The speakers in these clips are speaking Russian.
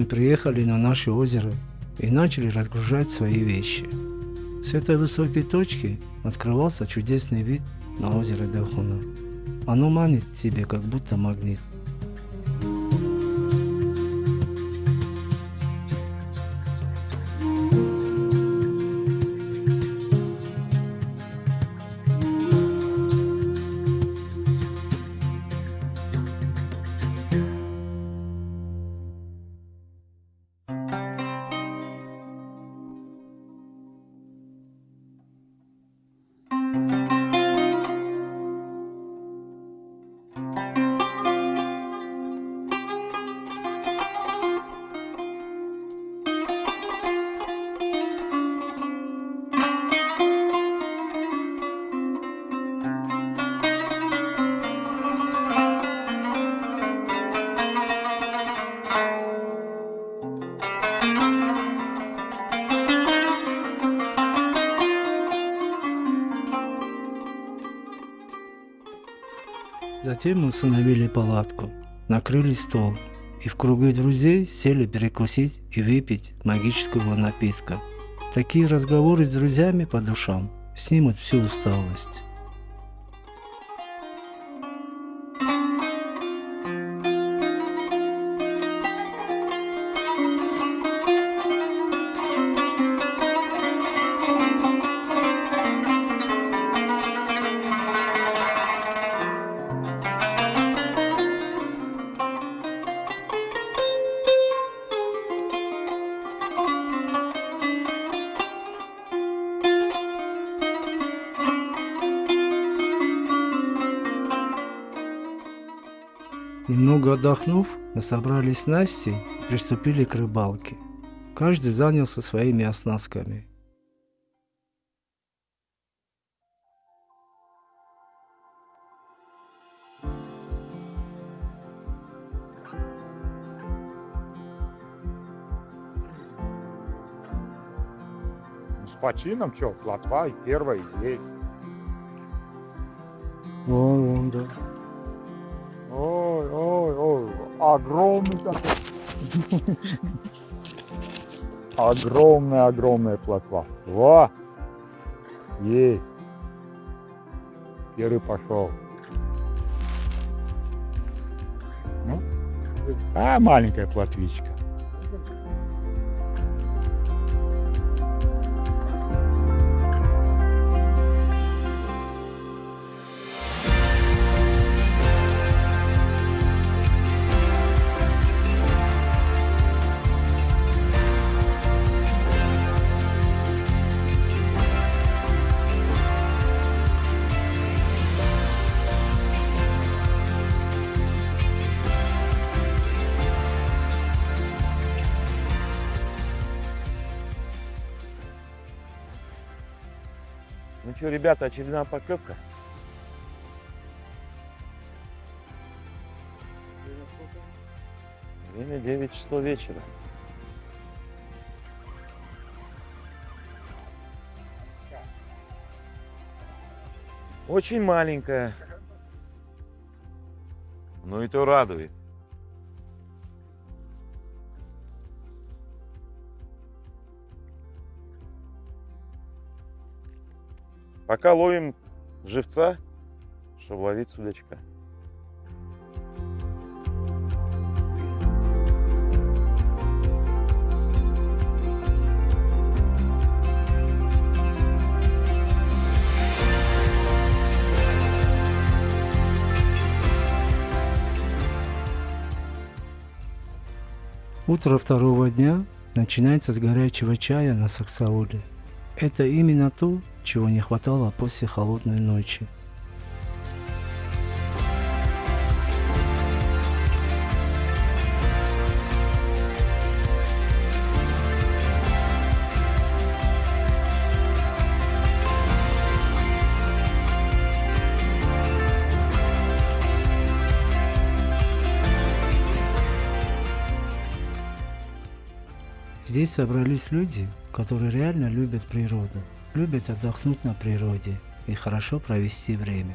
Мы приехали на наше озеро и начали разгружать свои вещи. С этой высокой точки открывался чудесный вид на озеро Дахуна. Оно манит тебе, как будто магнит. Затем мы установили палатку, накрыли стол и в кругу друзей сели перекусить и выпить магического напитка. Такие разговоры с друзьями по душам снимут всю усталость. Немного отдохнув, мы собрались с Настей и приступили к рыбалке. Каждый занялся своими оснастками. С почином что, плотва и первая здесь. Вон, вон, да. Огромный такой. Огромная, огромная плотва. Во! Есть. Первый пошел. Ну, а маленькая плотвичка. Что, ребята, очередная поклевка? Время 9 часов вечера. Очень маленькая. Ну и то радует. Пока ловим живца, чтобы ловить судачка. Утро второго дня начинается с горячего чая на Саксауле. Это именно то, чего не хватало после холодной ночи. Здесь собрались люди, которые реально любят природу, любят отдохнуть на природе и хорошо провести время.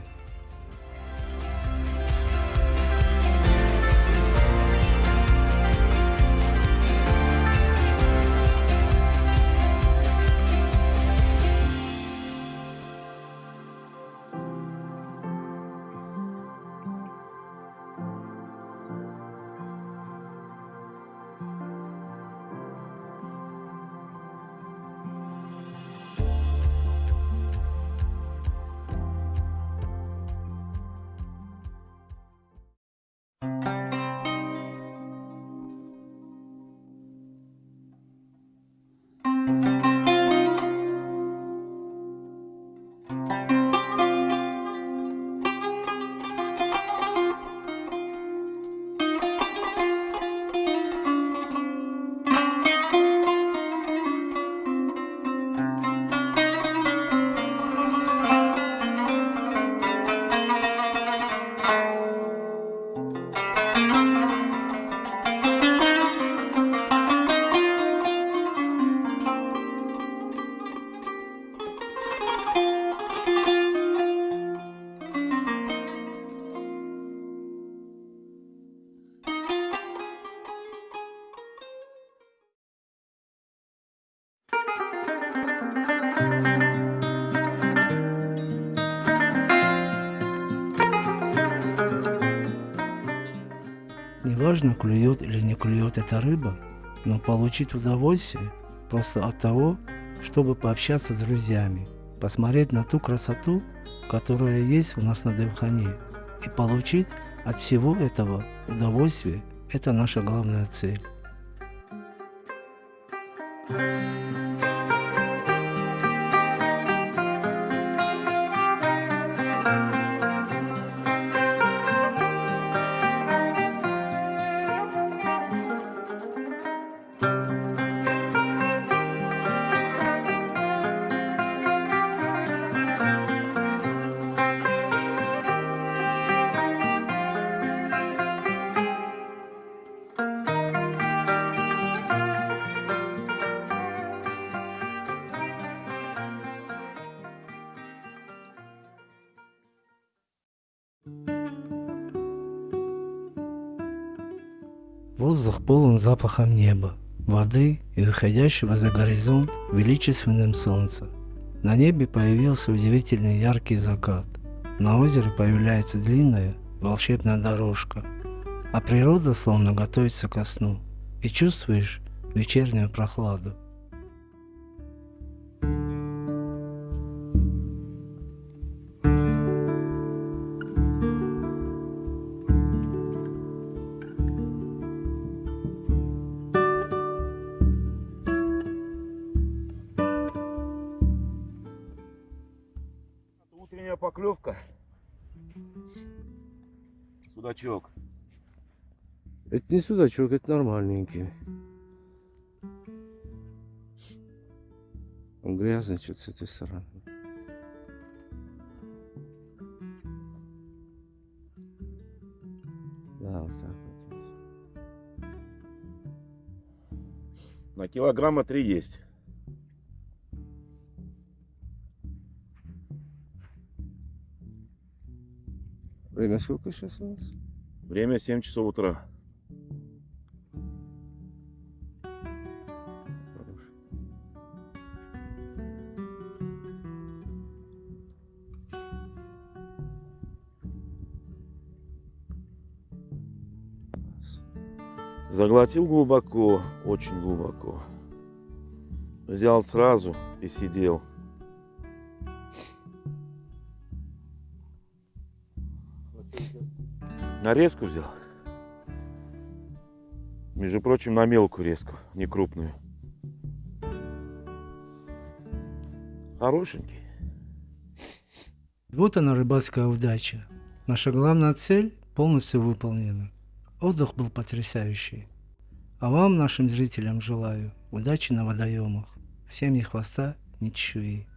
Неважно, клюет или не клюет эта рыба, но получить удовольствие просто от того, чтобы пообщаться с друзьями, посмотреть на ту красоту, которая есть у нас на Девхане, и получить от всего этого удовольствие – это наша главная цель. Воздух полон запахом неба, воды и выходящего за горизонт величественным солнца. На небе появился удивительный яркий закат. На озере появляется длинная волшебная дорожка, а природа словно готовится ко сну, и чувствуешь вечернюю прохладу. Утренняя поклевка. Судачок. Это не судачок, это нормальненький. Он грязный что-то с этой стороны. Да, вот так вот. На килограмма три есть. Время сколько сейчас у нас? Время 7 часов утра. Заглотил глубоко, очень глубоко. Взял сразу и сидел. Нарезку взял. Между прочим, на мелкую резку, не крупную. Хорошенький. Вот она рыбацкая удача. Наша главная цель полностью выполнена. Отдых был потрясающий. А вам, нашим зрителям, желаю удачи на водоемах. Всем ни хвоста, ни чешуи.